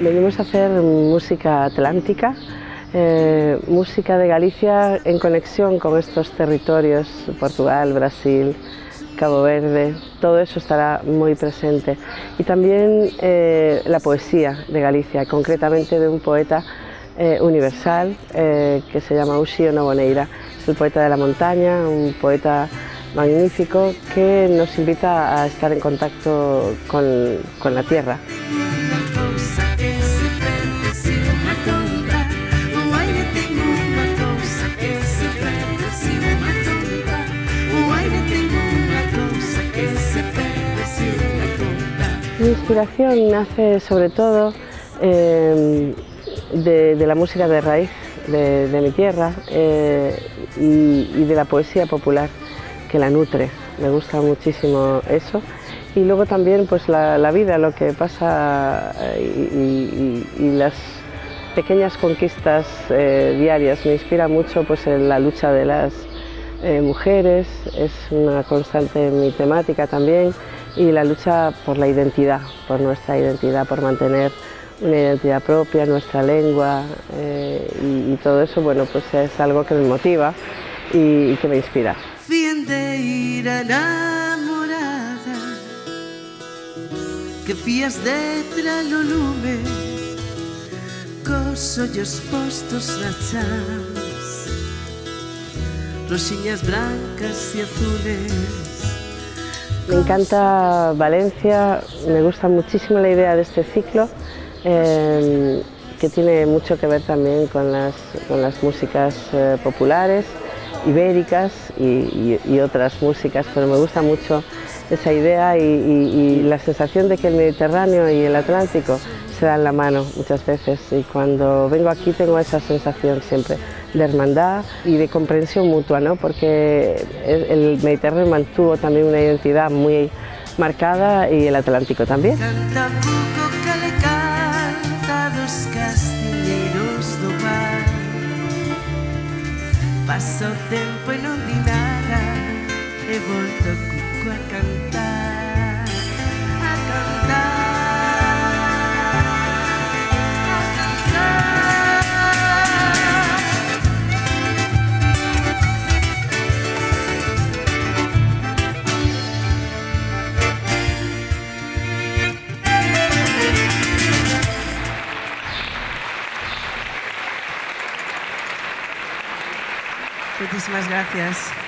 Venimos a hacer música atlántica, eh, música de Galicia en conexión con estos territorios, Portugal, Brasil, Cabo Verde, todo eso estará muy presente. Y también eh, la poesía de Galicia, concretamente de un poeta eh, universal que se llama Uxío Noboneira. Es el poeta de la montaña, un poeta magnífico que nos invita a estar en contacto con, con la tierra. Mi inspiración nace sobre todo eh, de, la música de raíz de, mi tierra eh, y, de la poesía popular que la nutre. Me gusta muchísimo eso. Y luego también pues la, vida, lo que pasa eh, y, las pequeñas conquistas diarias. Me inspira mucho pues, en la lucha de las mujeres, es una constante en mi temática también y la lucha por la identidad, por nuestra identidad, por mantener una identidad propia, nuestra lengua eh, y, todo eso, bueno, pues es algo que me motiva y, que me inspira. que fías lo lume postos rosiñas blancas y azules me encanta Valencia, me gusta muchísimo la idea de este ciclo, que tiene mucho que ver también con las, músicas eh, populares, ibéricas y, otras músicas, pero me gusta mucho esa idea y, la sensación de que el Mediterráneo y el Atlántico se dan la mano muchas veces y cuando vengo aquí tengo esa sensación siempre de hermandad y de comprensión mutua, ¿no? porque el Mediterráneo mantuvo también una identidad muy marcada y el Atlántico también. Passo tempo inordinata e volto cucco a cantare. Muchísimas gracias.